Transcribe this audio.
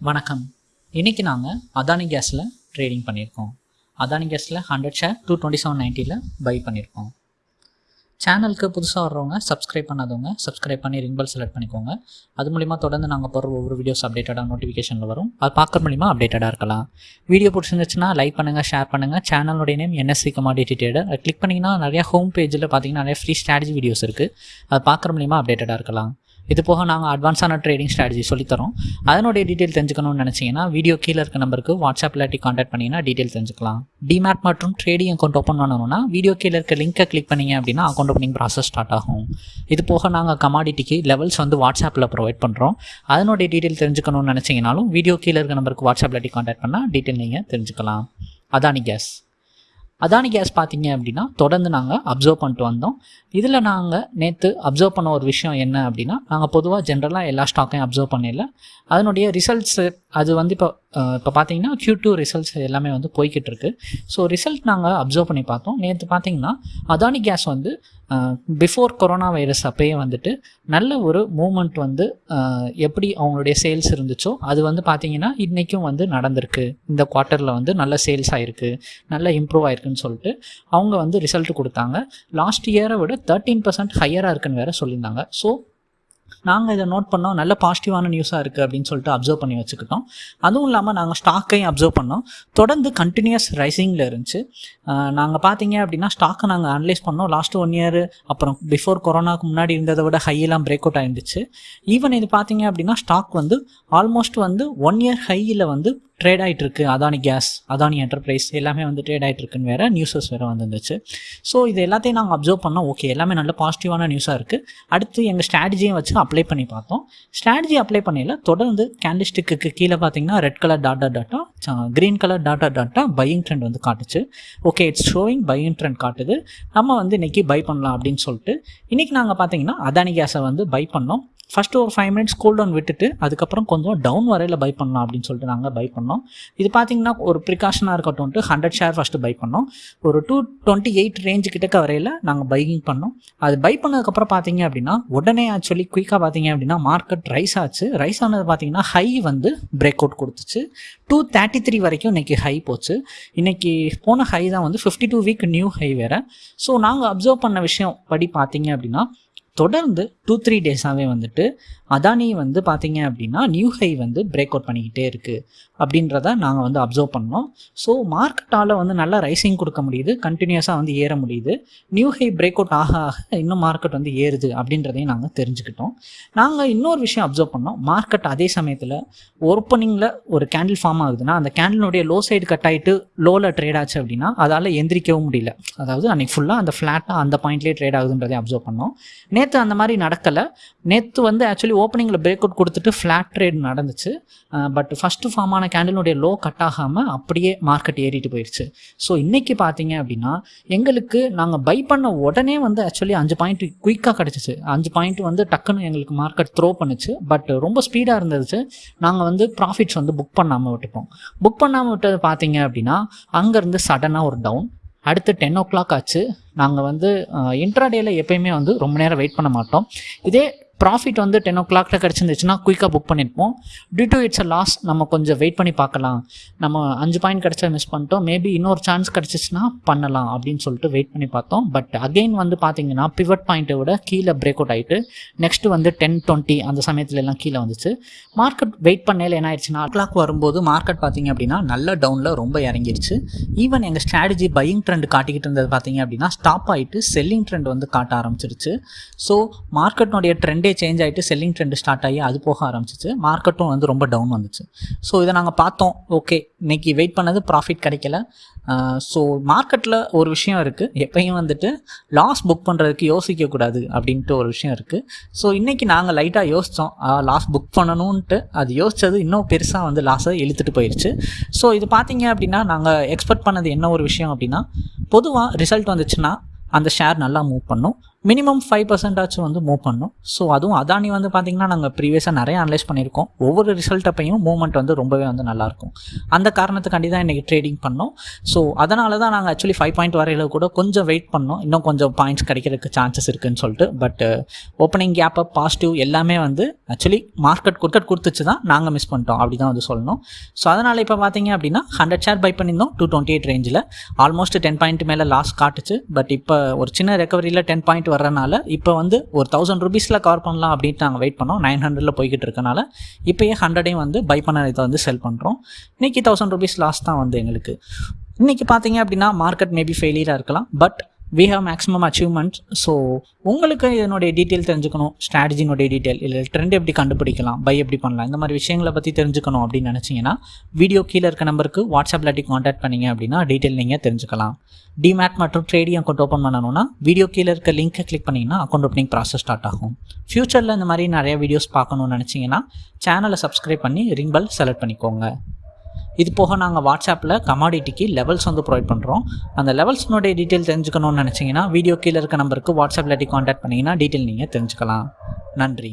வணக்கம். இன்றைக்கி நாங்கள் அதானி கேஸில் ட்ரேடிங் பண்ணியிருக்கோம் அதானி கேஸில் hundred share two twenty seven நைன்ட்டியில் buy பண்ணியிருக்கோம் சேனலுக்கு புதுசாக வர்றவங்க சப்ஸ்கிரைப் பண்ணாதவங்க சப்ஸ்கிரைப் பண்ணி ரிங் பெல் செலக்ட் பண்ணிக்கோங்க. அது மூலிமா தொடர்ந்து நாங்கள் போகிற ஒவ்வொரு வீடியோஸ் அப்டேட்டடாக நோட்டிஃபிகேஷனில் வரும். அது பார்க்குற மூலிமா அப்டேட்டடாக இருக்கலாம். வீடியோ பிடிச்சிருந்துச்சுன்னா லைக் பண்ணுங்கள் ஷேர் பண்ணுங்கள் சேனலுடைய நேம் என்எஸ்சி கமாடிட்டி ட்ரேடர் அது கிளிக் பண்ணிங்கன்னா நிறையா ஹோம் பேஜில் பார்த்தீங்கன்னா நிறைய ஃப்ரீ ஸ்ட்ராட்டஜி வீடியோஸ் இருக்குது அது பார்க்குற மூலிமா அப்டேட்டடாக இருக்கலாம். இது போக நாங்கள் அட்வான்ஸான ட்ரேடிங் ஸ்ட்ராட்டஜி சொல்லித்தரோம். அதனுடைய டீட்டெயில் தெரிஞ்சுக்கணும்னு நினச்சிங்கன்னா வீடியோ கீழே இருக்க நம்பருக்கு வாட்ஸ்அப் இல்லாட்டி காண்டாக்ட் பண்ணிங்கன்னா டீட்டெயில் தெரிஞ்சுக்கலாம். டிமேட் மற்றும் ட்ரேடிங் அக்கௌண்ட் ஓப்பன் பண்ணணும்னா வீடியோ கீழே இருக்க லிங்கை கிளிக் பண்ணிங்க அப்படின்னா அக்கௌண்ட் ஓப்பனிங் ப்ராசஸ் ஸ்டார்ட் ஆகும். இது போக நாங்கள் கமாடிட்டிக்கு லெவல்ஸ் வந்து வாட்ஸ்அப்பில் ப்ரொவைட் பண்ணுறோம் அதனுடைய டீட்டெயில் தெரிஞ்சுக்கணும்னு நினச்சிங்கனாலும் வீடியோ கீழே இருக்க நம்பருக்கு வாட்ஸ்அப் இல்லாட்டி காண்டாக்ட் பண்ணால் டீட்டெயில் நீங்கள் தெரிஞ்சுக்கலாம். அதானி கேஸ் அதானி கேஸ் பார்த்தீங்க அப்படின்னா தொடர்ந்து நாங்கள் அப்சர்வ் பண்ணிட்டு வந்தோம். இதில் நாங்கள் நேற்று அப்சர்வ் பண்ண ஒரு விஷயம் என்ன அப்படின்னா நாங்கள் பொதுவாக ஜென்ரலாக எல்லா ஸ்டாக்கையும் அப்சர்வ் பண்ணிடல அதனுடைய ரிசல்ட்ஸு அது வந்து இப்போ இப்போ பார்த்தீங்கன்னா க்யூ டூ ரிசல்ட்ஸ் எல்லாமே வந்து போய்கிட்டு இருக்கு ஸோ ரிசல்ட் நாங்கள் அப்சர்வ் பண்ணி பார்த்தோம். நேற்று பார்த்தீங்கன்னா அதானி கேஸ் வந்து பிஃபோர் கொரோனா வைரஸ் அப்பயே வந்துட்டு நல்ல ஒரு மூமெண்ட் வந்து எப்படி அவங்களுடைய சேல்ஸ் இருந்துச்சோ அது வந்து பார்த்தீங்கன்னா இன்றைக்கும் வந்து நடந்திருக்கு. இந்த குவார்ட்டரில் வந்து நல்ல சேல்ஸ் ஆகிருக்கு நல்ல இம்ப்ரூவ் ஆயிருக்குன்னு சொல்லிட்டு அவங்க வந்து ரிசல்ட் கொடுத்தாங்க. லாஸ்ட் இயரை விட தேர்ட்டீன் பர்சன்ட் ஹையராக இருக்குன்னு வேறு சொல்லியிருந்தாங்க. ஸோ நாங்கள் இதை நோட் பண்ணோம். நல்ல பாசிட்டிவான நியூஸாக இருக்குது அப்படின்னு சொல்லிட்டு அப்சர்வ் பண்ணி வச்சுக்கிட்டோம். அதுவும் இல்லாமல் நாங்கள் ஸ்டாக்கையும் அப்சர்வ் பண்ணோம். தொடர்ந்து கண்டினியூஸ் ரைசிங்கில் இருந்துச்சு. நாங்கள் பார்த்தீங்க அப்படின்னா ஸ்டாக்கை நாங்கள் அனலைஸ் பண்ணோம். லாஸ்ட் ஒன் இயர் அப்புறம் பிஃபோர் கொரோனாக்கு முன்னாடி இருந்ததை விட ஹையெல்லாம் பிரேக் அவுட் ஆயிருந்துச்சு. ஈவன் இது பார்த்தீங்க அப்படின்னா ஸ்டாக் வந்து ஆல்மோஸ்ட் வந்து ஒன் இயர் ஹையில் வந்து ட்ரேட் ஆகிட்டு இருக்கு. அதானி கேஸ் அதானி என்டர்பிரைஸ் எல்லாமே வந்து ட்ரேட் ஆகிட்டு இருக்குன்னு வேறு நியூஸஸ் வேறு வந்துருந்துச்சு. ஸோ இது எல்லாத்தையும் நாங்கள் அப்சர்வ் பண்ணோம். ஓகே எல்லாமே நல்ல பாசிட்டிவான நியூஸாக இருக்குது அடுத்து எங்கள் ஸ்ட்ராட்டஜியும் வச்சு அப்ளை பண்ணி பார்த்தோம். ஸ்ட்ராட்டஜி அப்ளை பண்ணையில் தொடர்ந்து கேண்டிஸ்டிக்கு கீழே பார்த்தீங்கன்னா red colour data data green colour data data buying trend வந்து காட்டுச்சு. Okay it's showing buying trend காட்டுது. நம்ம வந்து இன்றைக்கி பை பண்ணலாம் அப்படின்னு சொல்லிட்டு இன்றைக்கி நாங்கள் பார்த்தீங்கன்னா அதானி கேஸை வந்து பை பண்ணோம். ஃபஸ்ட்டு ஒரு ஃபைவ் மினிட்ஸ் கூல் டவுன் விட்டுட்டு அதுக்கப்புறம் கொஞ்சம் டவுன் வரையில் பை பண்ணலாம் அப்படின்னு சொல்லிட்டு நாங்கள் பை பண்ணோம். இது பார்த்தீங்கன்னா ஒரு ப்ரிகாஷனாக இருக்கட்டும்ட்டு ஹண்ட்ரட் ஷேர் ஃபஸ்ட்டு பை பண்ணோம். ஒரு டூ டுவெண்ட்டி எயிட் ரேஞ்சு கிட்டக்க வரையில் நாங்கள் பைக்கிங் பண்ணோம். அது பை பண்ணதுக்கப்புறம் பார்த்தீங்க அப்படின்னா உடனே ஆக்சுவலி குயிக்காக பார்த்தீங்க அப்படின்னா மார்க்கெட் ரைஸ் ஆச்சு. ரைஸ் ஆனது பார்த்தீங்கன்னா ஹை வந்து பிரேக் அவுட் கொடுத்துச்சு. டூ தேர்ட்டி த்ரீ வரைக்கும் இன்றைக்கி ஹை போச்சு. இன்றைக்கி போன ஹை தான் வந்து fifty two week new high வேறு. ஸோ நாங்கள் அப்சர்வ் பண்ண விஷயம் படி பார்த்தீங்க அப்படின்னா தொடர்ந்து டூ த்ரீ டேஸாகவே வந்துட்டு அதானி வந்து பார்த்தீங்க அப்படின்னா நியூ ஹை வந்து பிரேக் அவுட் பண்ணிக்கிட்டே இருக்குது அப்படின்றத நாங்கள் வந்து அப்சர்வ் பண்ணோம். ஸோ மார்க்கெட்டால் வந்து நல்லா ரைசிங் கொடுக்க முடியுது. கண்டினியூஸாக வந்து ஏற முடியுது. நியூ ஹை பிரேக் அவுட் ஆக ஆக இன்னும் மார்க்கெட் வந்து ஏறுது அப்படின்றதையும் நாங்கள் தெரிஞ்சுக்கிட்டோம். நாங்கள் இன்னொரு விஷயம் அப்சர்வ் பண்ணோம். மார்க்கெட் அதே சமயத்தில் ஓப்பனிங்கில் ஒரு கேண்டில் ஃபார்ம் ஆகுதுன்னா அந்த கேண்டிலுடைய லோ சைடு கட் ஆகிட்டு லோவில் ட்ரேட் ஆச்சு அப்படின்னா அதால் எந்திரிக்கவும் முடியல. அதாவது அன்றைக்கி ஃபுல்லாக அந்த ஃப்ளாட்டாக அந்த பாயிண்ட்லேயே ட்ரேட் ஆகுதுன்றதை அப்சர்வ் பண்ணோம். நேற்று அந்த மாதிரி நடக்கலை. நேற்று வந்து ஆக்சுவலி ஓப்பனிங்கில் பிரேக் அவுட் கொடுத்துட்டு ஃப்ளாட் ட்ரேட் நடந்துச்சு. பட் ஃபஸ்ட்டு ஃபார்மான கேண்டிலுடைய லோ கட் ஆகாமல் அப்படியே மார்க்கெட் ஏறிட்டு போயிடுச்சு ஸோ இன்றைக்கி பார்த்தீங்க அப்படின்னா எங்களுக்கு நாங்கள் பை பண்ண உடனே வந்து ஆக்சுவலி அஞ்சு பாயிண்ட் குயிக்காக கிடச்சிச்சு. அஞ்சு பாயிண்ட் வந்து டக்குன்னு எங்களுக்கு மார்க்கெட் த்ரோ பண்ணுச்சு. பட் ரொம்ப ஸ்பீடாக இருந்துச்சு நாங்கள் வந்து ப்ராஃபிட்ஸ் வந்து புக் பண்ணாமல் விட்டுப்போம் புக் பண்ணாமல் விட்டது பார்த்தீங்க அப்படின்னா அங்கேருந்து சடனாக ஒரு டவுன் அடுத்து டென் ஓ கிளாக் ஆச்சு. நாங்கள் வந்து இன்ட்ராடேயில் எப்பயுமே வந்து ரொம்ப நேரம் வெயிட் பண்ண மாட்டோம். இதே ப்ராஃபிட் வந்து டென் ஓ கிளாக்ல கிடச்சிருந்துச்சுன்னா குயிக்காக புக் பண்ணியிருப்போம் due to it's a loss நம்ம கொஞ்சம் வெயிட் பண்ணி பார்க்கலாம். நம்ம அஞ்சு பாயிண்ட் கிடச்சா மிஸ் பண்ணிட்டோம். மேபி இன்னொரு சான்ஸ் கிடச்சிச்சுன்னா பண்ணலாம் அப்படின்னு சொல்லிட்டு வெயிட் பண்ணி பார்த்தோம். பட் அகெயின் வந்து பார்த்தீங்கன்னா பிவட் பாயிண்ட்டை விட கீழே பிரேக் அவுட் ஆகிட்டு நெக்ஸ்ட் வந்து டென் டுவெண்ட்டி அந்த சமயத்துல எல்லாம் கீழே வந்துச்சு. மார்க்கெட் வெயிட் பண்ணையில் என்ன ஆயிடுச்சுன்னா கிளாக் வரும்போது மார்க்கெட் பார்த்தீங்க அப்படின்னா நல்ல டவுனில் ரொம்ப இறங்கிருச்சு. ஈவன் எங்கள் ஸ்ட்ராட்டஜி பையிங் ட்ரெண்ட் காட்டிக்கிட்டு இருந்தது பார்த்தீங்க அப்படின்னா ஸ்டாப் ஆகிட்டு செல்லிங் ட்ரெண்ட் வந்து காட்ட ஆரம்பிச்சிருச்சு. ஸோ மார்க்கெட்னுடைய ட்ரெண்டே சேஞ்ச் ஆகிட்டு செல்லிங் ட்ரெண்டு ஸ்டார்ட் ஆகி அது போக ஆரம்பிச்சிச்சு. மார்க்கெட்டும் வந்து ரொம்ப டவுன் வந்துச்சு. ஸோ இதை நாங்கள் பார்த்தோம். ஓகே இன்னைக்கு வெயிட் பண்ணது ப்ராஃபிட் கிடைக்கல. ஸோ மார்க்கெட்டில் ஒரு விஷயம் இருக்குது எப்பயும் வந்துட்டு லாஸ் புக் பண்ணுறதுக்கு யோசிக்கக்கூடாது அப்படின்ட்டு ஒரு விஷயம் இருக்குது ஸோ இன்றைக்கி நாங்கள் லைட்டாக யோசித்தோம் லாஸ் புக் பண்ணணுன்ட்டு அது யோசித்தது இன்னும் பெருசாக வந்து லாஸை இழுத்துட்டு போயிடுச்சு ஸோ இது பார்த்தீங்க அப்படின்னா நாங்கள் எக்ஸ்பெக்ட் பண்ணது என்ன ஒரு விஷயம் அப்படின்னா பொதுவாக ரிசல்ட் வந்துச்சுன்னா அந்த ஷேர் நல்லா மூவ் பண்ணும். மினிமம் ஃபைவ் பர்சன்டாச்சும் வந்து மூவ் பண்ணும். ஸோ அதுவும் அதானி வந்து பார்த்திங்கன்னா நாங்கள் ப்ரீவியஸாக நிறைய அனலைஸ் பண்ணியிருக்கோம். ஒவ்வொரு ரிசல்ட் அப்பையும் மூவ்மெண்ட் வந்து ரொம்பவே வந்து நல்லாயிருக்கும் அந்த காரணத்துக்காண்டி தான் இன்றைக்கி ட்ரேடிங் பண்ணோம். ஸோ அதனால தான் நாங்கள் ஆக்சுவலி ஃபைவ் பாயிண்ட் வரையில் கூட கொஞ்சம் வெயிட் பண்ணோம். இன்னும் கொஞ்சம் பாயிண்ட்ஸ் கிடைக்கிறதுக்கு சான்சஸ் இருக்குன்னு சொல்லிட்டு. But opening gap up positive எல்லாமே வந்து ஆக்சுவலி மார்க்கெட் கொடுக்கட் கொடுத்துச்சு தான் நாங்கள் மிஸ் பண்ணிட்டோம். அப்படி தான் வந்து சொல்லணும். ஸோ அதனால் இப்போ பார்த்தீங்க அப்படின்னா ஹண்ட்ரட் ஷேர் பை பண்ணியிருந்தோம் டூ டுவெண்ட்டி எயிட் ரேஞ்சில் ஆல்மோஸ்ட் டென் பாயிண்ட் மேலே லாஸ் காட்டுச்சு. பட் இப்போ ஒரு சின்ன ரெக்கவரியில் டென் பாயிண்ட் வர்றனால இப்போ வந்து ஒரு தௌசண்ட் ருபீஸில் கவர் பண்ணலாம் அப்படின்ட்டு நாங்கள் வெயிட் பண்ணோம். நைன் ஹண்ட்ரடில் போய்கிட்டு இருக்கனால இப்போயே ஹண்ட்ரடையும் வந்து பை பண்ண இதை வந்து செல் பண்ணுறோம் இன்றைக்கி தௌசண்ட் ருபீஸ் லாஸ் தான் வந்து எங்களுக்கு. இன்றைக்கி பார்த்தீங்க அப்படின்னா மார்க்கெட் மேபி ஃபெயிலியராக இருக்கலாம். But we have maximum achievement so உங்களுக்கு இதனுடைய டீட்டெயில் தெரிஞ்சுக்கணும். ஸ்ட்ராட்டஜினுடைய டீட்டெயில் இல்லை ட்ரெண்ட் எப்படி கண்டுபிடிக்கலாம்? பை எப்படி பண்ணலாம்? இந்த மாதிரி விஷயங்களை பற்றி தெரிஞ்சுக்கணும் அப்படின்னு நினச்சிங்கன்னா வீடியோ கீழே இருக்க நம்பருக்கு வாட்ஸ்அப் இல்லாட்டி காண்டாக்ட் பண்ணிங்க அப்படின்னா டீட்டெயில் நீங்கள் தெரிஞ்சுக்கலாம். டிமேட் மற்றும் ட்ரேடிங் அக்கௌண்ட் ஓப்பன் பண்ணணும்னா வீடியோ கீழே இருக்க லிங்க்கை கிளிக் பண்ணிங்கன்னா அக்கௌண்ட் ஓப்பனிங் ப்ராசஸ் ஸ்டார்ட் ஆகும். ஃப்யூச்சரில் இந்த மாதிரி நிறைய வீடியோஸ் பார்க்கணும்னு நினச்சிங்கன்னா சேனலை சப்ஸ்கிரைப் பண்ணி ரிங் பெல் செலக்ட் பண்ணிக்கோங்க. இது போக நாங்கள் வாட்ஸ்அப்பில் கமாடிட்டிக்கு லெவல்ஸ் வந்து ப்ரொவைட் பண்ணுறோம் அந்த லெவல்ஸ்னுடைய டீட்டெயில் தெரிஞ்சுக்கணும்னு நினச்சிங்கன்னா வீடியோ கீழே இருக்க நம்பருக்கு வாட்ஸ்அப்பில் காண்டாக்ட் பண்ணிங்கன்னா டீட்டெயில் நீங்கள் தெரிஞ்சுக்கலாம். நன்றி.